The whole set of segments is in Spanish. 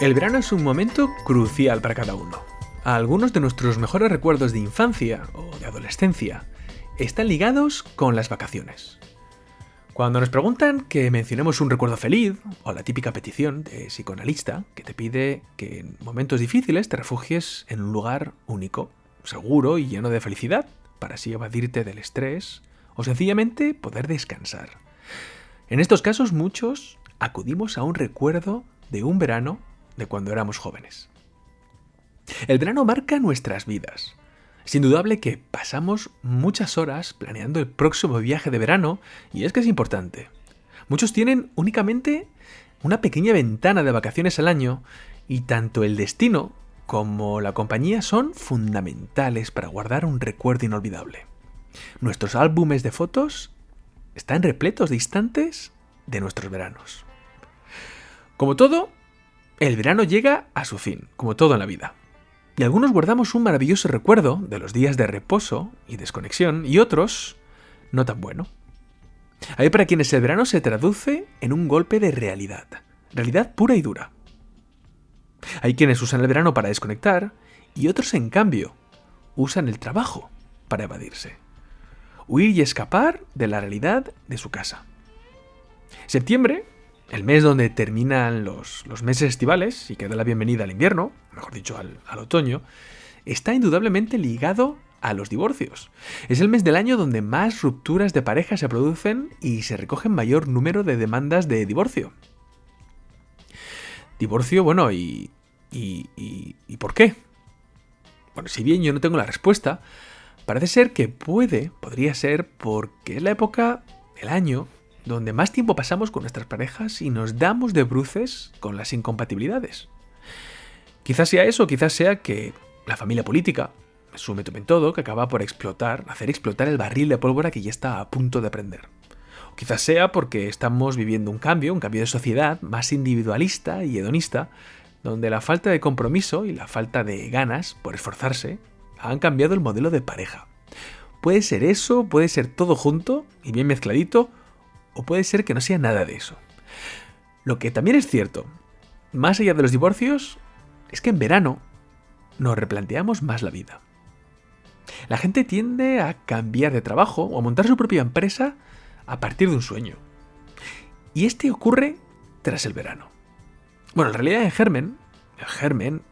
El verano es un momento crucial para cada uno. Algunos de nuestros mejores recuerdos de infancia o de adolescencia están ligados con las vacaciones. Cuando nos preguntan que mencionemos un recuerdo feliz, o la típica petición de psicoanalista que te pide que en momentos difíciles te refugies en un lugar único, seguro y lleno de felicidad, para así evadirte del estrés o sencillamente poder descansar. En estos casos muchos acudimos a un recuerdo de un verano de cuando éramos jóvenes. El verano marca nuestras vidas. Es indudable que pasamos muchas horas planeando el próximo viaje de verano y es que es importante. Muchos tienen únicamente una pequeña ventana de vacaciones al año y tanto el destino como la compañía son fundamentales para guardar un recuerdo inolvidable. Nuestros álbumes de fotos están repletos de instantes de nuestros veranos. Como todo, el verano llega a su fin, como todo en la vida. Y algunos guardamos un maravilloso recuerdo de los días de reposo y desconexión, y otros no tan bueno. Hay para quienes el verano se traduce en un golpe de realidad, realidad pura y dura. Hay quienes usan el verano para desconectar, y otros, en cambio, usan el trabajo para evadirse. Huir y escapar de la realidad de su casa. Septiembre el mes donde terminan los, meses estivales y que da la bienvenida al invierno, mejor dicho, al, al otoño, está indudablemente ligado a los divorcios. Es el mes del año donde más rupturas de pareja se producen y se recogen mayor número de demandas de divorcio. Divorcio, bueno, ¿y, y, y, por qué? Bueno, si bien yo no tengo la respuesta, parece ser que puede, podría ser porque es la época del año donde más tiempo pasamos con nuestras parejas y nos damos de bruces con las incompatibilidades. Quizás sea eso, quizás sea que la familia política, su método en todo, que acaba por explotar, hacer explotar el barril de pólvora que ya está a punto de prender. O quizás sea porque estamos viviendo un cambio, un cambio de sociedad más individualista y hedonista, donde la falta de compromiso y la falta de ganas por esforzarse han cambiado el modelo de pareja. Puede ser eso, puede ser todo junto y bien mezcladito, puede ser que no sea nada de eso. Lo que también es cierto, más allá de los divorcios, es que en verano nos replanteamos más la vida. La gente tiende a cambiar de trabajo o a montar su propia empresa a partir de un sueño. Y este ocurre tras el verano. Bueno, en realidad el germen, germen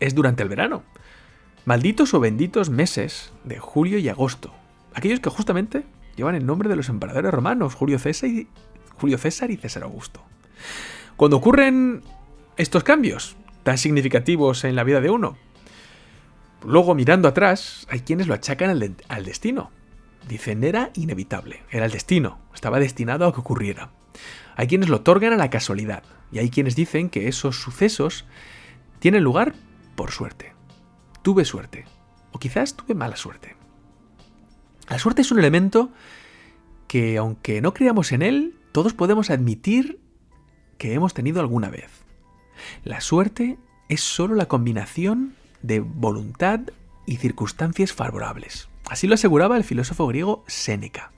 es durante el verano. Malditos o benditos meses de julio y agosto. Aquellos que justamente llevan el nombre de los emperadores romanos, Julio César y, César Augusto. Cuando ocurren estos cambios tan significativos en la vida de uno, luego mirando atrás, hay quienes lo achacan al, al destino. Dicen, era inevitable, era el destino, estaba destinado a que ocurriera. Hay quienes lo otorgan a la casualidad, y hay quienes dicen que esos sucesos tienen lugar por suerte. Tuve suerte, o quizás tuve mala suerte. La suerte es un elemento que, aunque no creamos en él, todos podemos admitir que hemos tenido alguna vez. La suerte es solo la combinación de voluntad y circunstancias favorables. Así lo aseguraba el filósofo griego Séneca.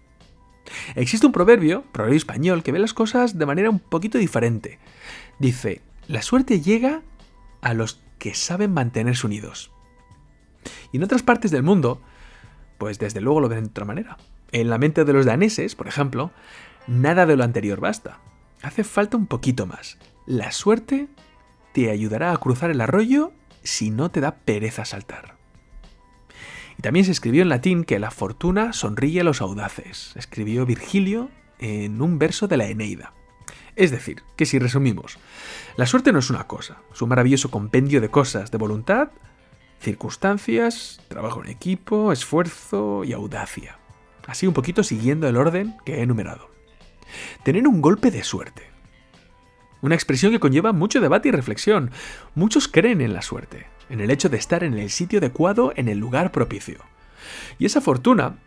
Existe un proverbio, proverbio español, que ve las cosas de manera un poquito diferente. Dice, la suerte llega a los que saben mantenerse unidos. Y en otras partes del mundo, pues desde luego lo ven de otra manera. En la mente de los daneses, por ejemplo, nada de lo anterior basta. Hace falta un poquito más. La suerte te ayudará a cruzar el arroyo si no te da pereza saltar. Y también se escribió en latín que la fortuna sonríe a los audaces. Escribió Virgilio en un verso de la Eneida. Es decir, que si resumimos, la suerte no es una cosa, es un maravilloso compendio de cosas, de voluntad, circunstancias, trabajo en equipo, esfuerzo y audacia. Así un poquito siguiendo el orden que he enumerado. Tener un golpe de suerte. Una expresión que conlleva mucho debate y reflexión. Muchos creen en la suerte, en el hecho de estar en el sitio adecuado, en el lugar propicio. Y esa fortuna,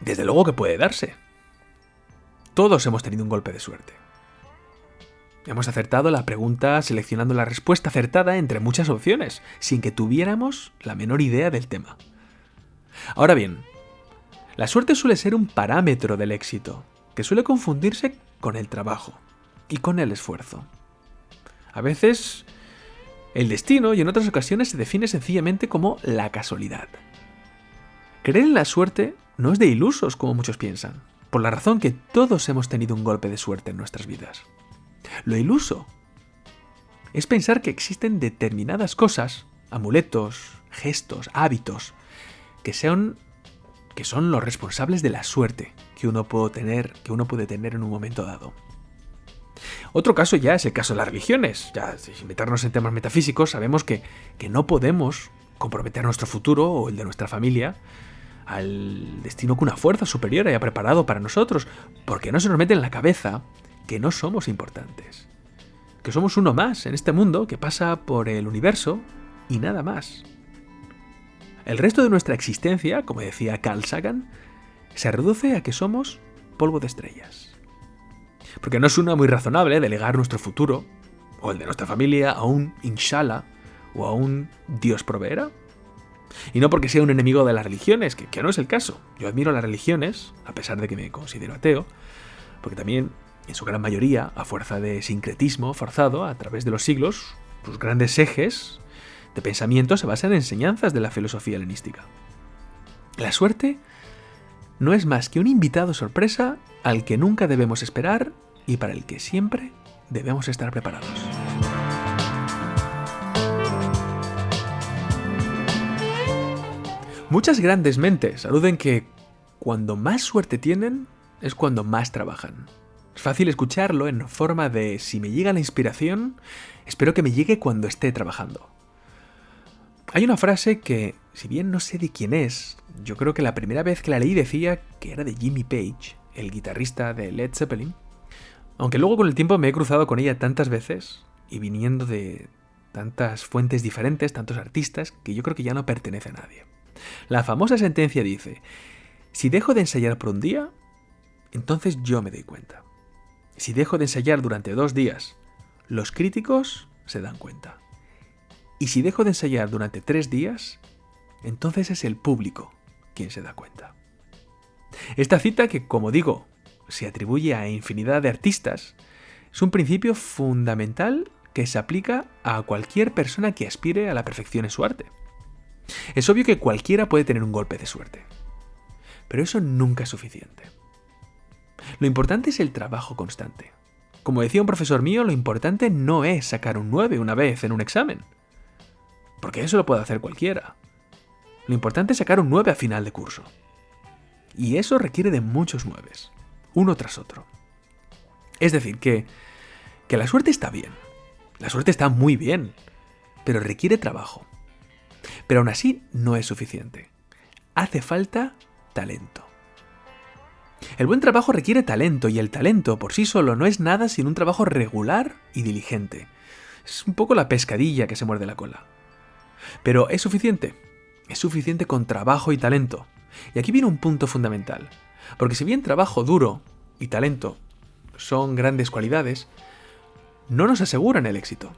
desde luego que puede darse. Todos hemos tenido un golpe de suerte. Hemos acertado la pregunta seleccionando la respuesta acertada entre muchas opciones, sin que tuviéramos la menor idea del tema. Ahora bien, la suerte suele ser un parámetro del éxito, que suele confundirse con el trabajo y con el esfuerzo. A veces el destino y en otras ocasiones se define sencillamente como la casualidad. Creer en la suerte no es de ilusos como muchos piensan, por la razón que todos hemos tenido un golpe de suerte en nuestras vidas. Lo iluso es pensar que existen determinadas cosas, amuletos, gestos, hábitos, que sean que son los responsables de la suerte que uno puede tener, que uno puede tener en un momento dado. Otro caso ya es el caso de las religiones. Ya, sin meternos en temas metafísicos, sabemos que, que no podemos comprometer nuestro futuro o el de nuestra familia al destino que una fuerza superior haya preparado para nosotros, porque no se nos mete en la cabeza que no somos importantes, que somos uno más en este mundo que pasa por el universo y nada más. El resto de nuestra existencia, como decía Carl Sagan, se reduce a que somos polvo de estrellas. Porque no suena muy razonable delegar nuestro futuro, o el de nuestra familia, a un inshallah o a un Dios proveerá. Y no porque sea un enemigo de las religiones, que, que no es el caso. Yo admiro las religiones, a pesar de que me considero ateo, porque también, en su gran mayoría, a fuerza de sincretismo forzado a través de los siglos, sus grandes ejes de pensamiento se basa en enseñanzas de la filosofía helenística. La suerte no es más que un invitado sorpresa al que nunca debemos esperar y para el que siempre debemos estar preparados. Muchas grandes mentes aluden que cuando más suerte tienen es cuando más trabajan. Es fácil escucharlo en forma de si me llega la inspiración, espero que me llegue cuando esté trabajando. Hay una frase que, si bien no sé de quién es, yo creo que la primera vez que la leí decía que era de Jimmy Page, el guitarrista de Led Zeppelin, aunque luego con el tiempo me he cruzado con ella tantas veces y viniendo de tantas fuentes diferentes, tantos artistas, que yo creo que ya no pertenece a nadie. La famosa sentencia dice, si dejo de ensayar por un día, entonces yo me doy cuenta. Si dejo de ensayar durante dos días, los críticos se dan cuenta. Y si dejo de ensayar durante tres días, entonces es el público quien se da cuenta. Esta cita, que como digo, se atribuye a infinidad de artistas, es un principio fundamental que se aplica a cualquier persona que aspire a la perfección en su arte. Es obvio que cualquiera puede tener un golpe de suerte, pero eso nunca es suficiente. Lo importante es el trabajo constante. Como decía un profesor mío, lo importante no es sacar un 9 una vez en un examen, porque eso lo puede hacer cualquiera. Lo importante es sacar un 9 a final de curso. Y eso requiere de muchos 9, uno tras otro. Es decir, que, que la suerte está bien. La suerte está muy bien, pero requiere trabajo. Pero aún así no es suficiente. Hace falta talento. El buen trabajo requiere talento y el talento por sí solo no es nada sin un trabajo regular y diligente. Es un poco la pescadilla que se muerde la cola. Pero ¿es suficiente? Es suficiente con trabajo y talento. Y aquí viene un punto fundamental. Porque si bien trabajo duro y talento son grandes cualidades, no nos aseguran el éxito.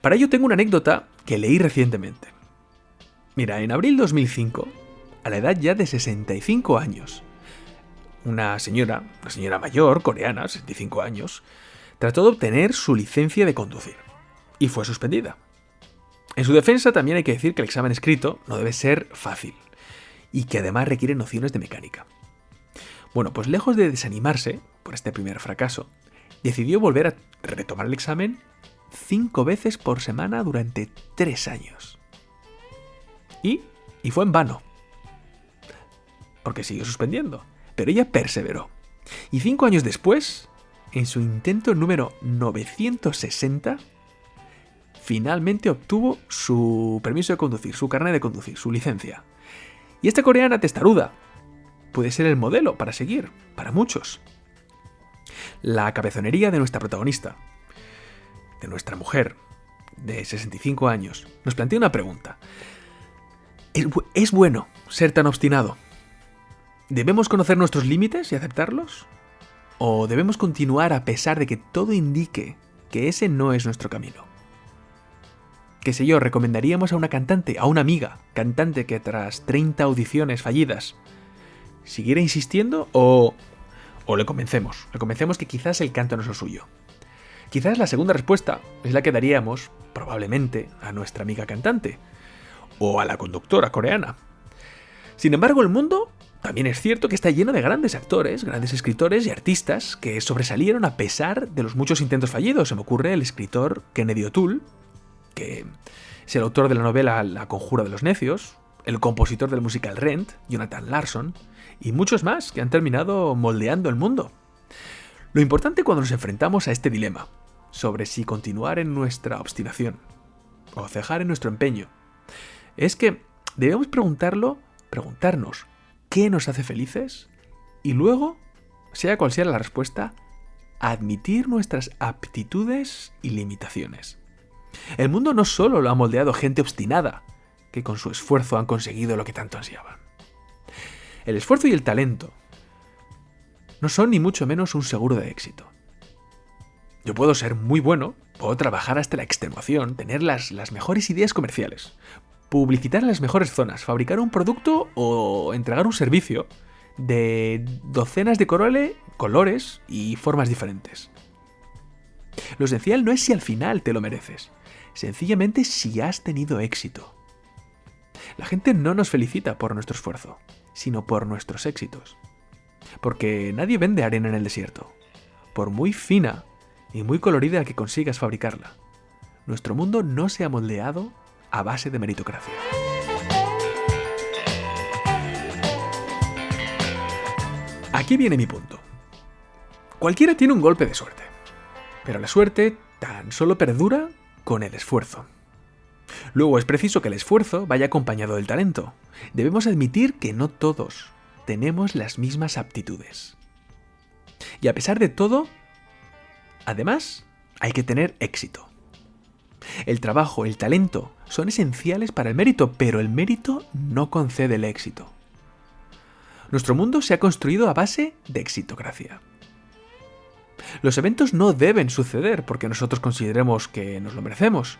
Para ello tengo una anécdota que leí recientemente. Mira, en abril 2005, a la edad ya de 65 años, una señora, una señora mayor, coreana, 65 años, trató de obtener su licencia de conducir y fue suspendida. En su defensa también hay que decir que el examen escrito no debe ser fácil y que además requiere nociones de mecánica. Bueno, pues lejos de desanimarse por este primer fracaso, decidió volver a retomar el examen cinco veces por semana durante tres años. Y, y fue en vano. Porque siguió suspendiendo. Pero ella perseveró. Y cinco años después, en su intento número 960, finalmente obtuvo su permiso de conducir, su carnet de conducir, su licencia. Y esta coreana testaruda puede ser el modelo para seguir, para muchos. La cabezonería de nuestra protagonista, de nuestra mujer, de 65 años, nos plantea una pregunta. ¿Es, bueno ser tan obstinado? ¿Debemos conocer nuestros límites y aceptarlos? ¿O debemos continuar a pesar de que todo indique que ese no es nuestro camino? qué sé yo, recomendaríamos a una cantante, a una amiga, cantante que tras 30 audiciones fallidas siguiera insistiendo o, o le convencemos, le convencemos que quizás el canto no es lo suyo. Quizás la segunda respuesta es la que daríamos, probablemente, a nuestra amiga cantante, o a la conductora coreana. Sin embargo, el mundo también es cierto que está lleno de grandes actores, grandes escritores y artistas que sobresalieron a pesar de los muchos intentos fallidos. Se me ocurre el escritor Kennedy O'Toole, que es el autor de la novela La conjura de los necios, el compositor del musical Rent, Jonathan Larson, y muchos más que han terminado moldeando el mundo. Lo importante cuando nos enfrentamos a este dilema, sobre si continuar en nuestra obstinación o cejar en nuestro empeño, es que debemos preguntarlo, preguntarnos qué nos hace felices y luego, sea cual sea la respuesta, admitir nuestras aptitudes y limitaciones. El mundo no solo lo ha moldeado gente obstinada, que con su esfuerzo han conseguido lo que tanto ansiaban. El esfuerzo y el talento no son ni mucho menos un seguro de éxito. Yo puedo ser muy bueno, puedo trabajar hasta la extenuación, tener las, las mejores ideas comerciales, publicitar en las mejores zonas, fabricar un producto o entregar un servicio de docenas de colores y formas diferentes. Lo esencial no es si al final te lo mereces, sencillamente si has tenido éxito. La gente no nos felicita por nuestro esfuerzo, sino por nuestros éxitos. Porque nadie vende arena en el desierto, por muy fina y muy colorida que consigas fabricarla. Nuestro mundo no se ha moldeado a base de meritocracia. Aquí viene mi punto. Cualquiera tiene un golpe de suerte, pero la suerte tan solo perdura con el esfuerzo. Luego es preciso que el esfuerzo vaya acompañado del talento. Debemos admitir que no todos tenemos las mismas aptitudes. Y a pesar de todo, además, hay que tener éxito. El trabajo, el talento son esenciales para el mérito, pero el mérito no concede el éxito. Nuestro mundo se ha construido a base de exitocracia. Los eventos no deben suceder porque nosotros consideremos que nos lo merecemos.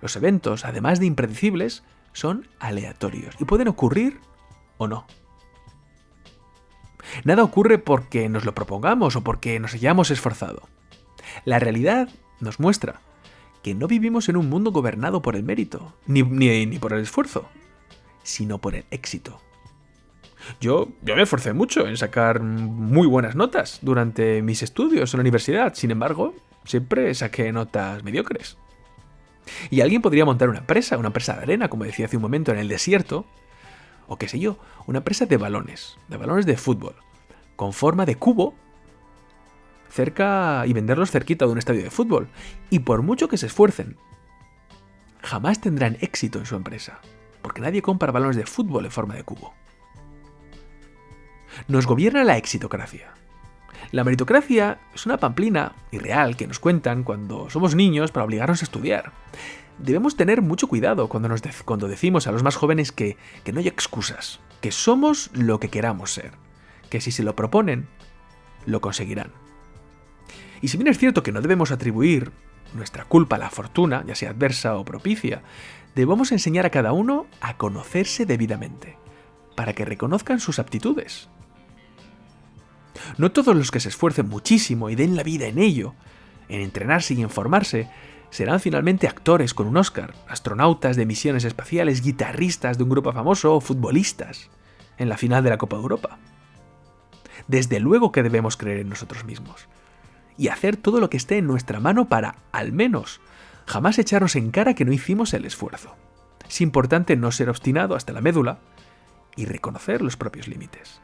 Los eventos, además de impredecibles, son aleatorios y pueden ocurrir o no. Nada ocurre porque nos lo propongamos o porque nos hayamos esforzado. La realidad nos muestra que no vivimos en un mundo gobernado por el mérito, ni, ni, por el esfuerzo, sino por el éxito. Yo, yo me esforcé mucho en sacar muy buenas notas durante mis estudios en la universidad, sin embargo, siempre saqué notas mediocres. Y alguien podría montar una empresa, una empresa de arena, como decía hace un momento, en el desierto, o qué sé yo, una empresa de balones, de balones de fútbol, con forma de cubo cerca y venderlos cerquita de un estadio de fútbol. Y por mucho que se esfuercen, jamás tendrán éxito en su empresa, porque nadie compra balones de fútbol en forma de cubo. Nos gobierna la exitocracia. La meritocracia es una pamplina irreal que nos cuentan cuando somos niños para obligarnos a estudiar. Debemos tener mucho cuidado cuando, nos cuando decimos a los más jóvenes que, que no hay excusas, que somos lo que queramos ser, que si se lo proponen, lo conseguirán. Y si bien es cierto que no debemos atribuir nuestra culpa a la fortuna, ya sea adversa o propicia, debemos enseñar a cada uno a conocerse debidamente, para que reconozcan sus aptitudes. No todos los que se esfuercen muchísimo y den la vida en ello, en entrenarse y en formarse, serán finalmente actores con un Oscar, astronautas de misiones espaciales, guitarristas de un grupo famoso o futbolistas en la final de la Copa de Europa. Desde luego que debemos creer en nosotros mismos, y hacer todo lo que esté en nuestra mano para, al menos, jamás echarnos en cara que no hicimos el esfuerzo. Es importante no ser obstinado hasta la médula y reconocer los propios límites.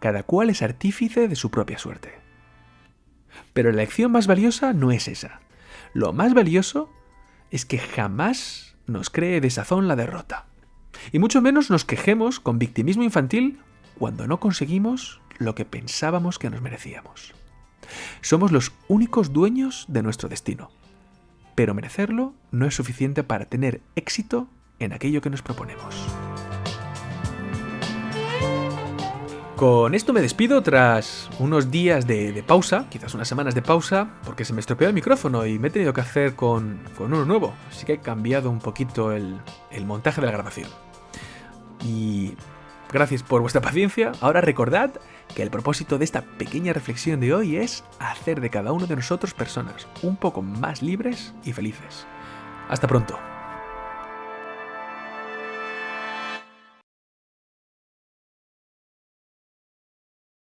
Cada cual es artífice de su propia suerte. Pero la lección más valiosa no es esa. Lo más valioso es que jamás nos cree desazón la derrota. Y mucho menos nos quejemos con victimismo infantil cuando no conseguimos lo que pensábamos que nos merecíamos. Somos los únicos dueños de nuestro destino. Pero merecerlo no es suficiente para tener éxito en aquello que nos proponemos. Con esto me despido tras unos días de, pausa, quizás unas semanas de pausa, porque se me estropeó el micrófono y me he tenido que hacer con, uno nuevo. Así que he cambiado un poquito el montaje de la grabación. Y gracias por vuestra paciencia. Ahora recordad que el propósito de esta pequeña reflexión de hoy es hacer de cada uno de nosotros personas un poco más libres y felices. Hasta pronto.